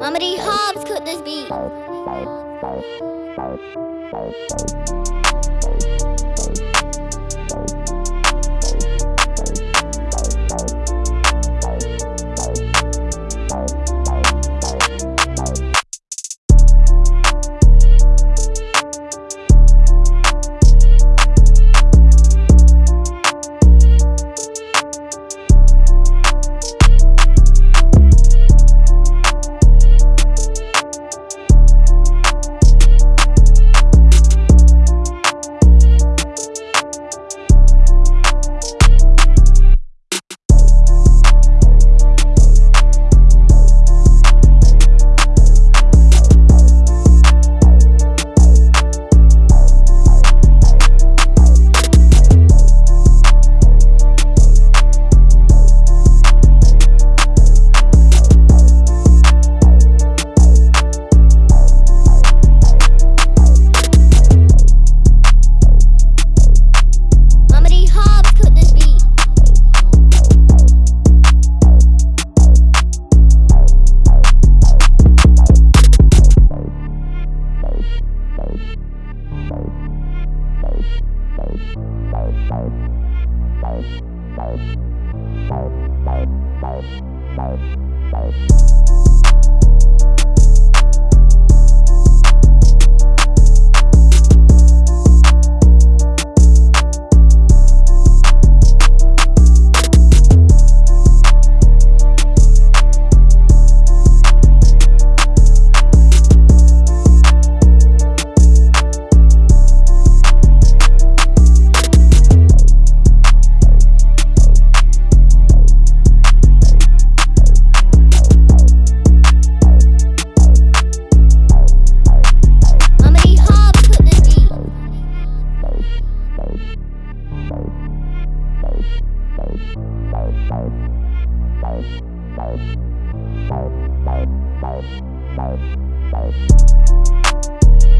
Mama D. Hobbs cooked this beat. Bye. Bye. Bye. Bye. Bye. Bye.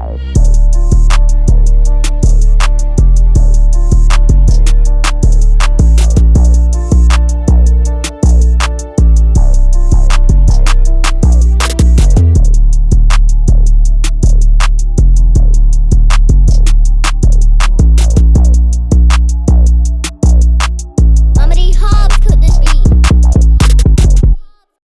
Bye.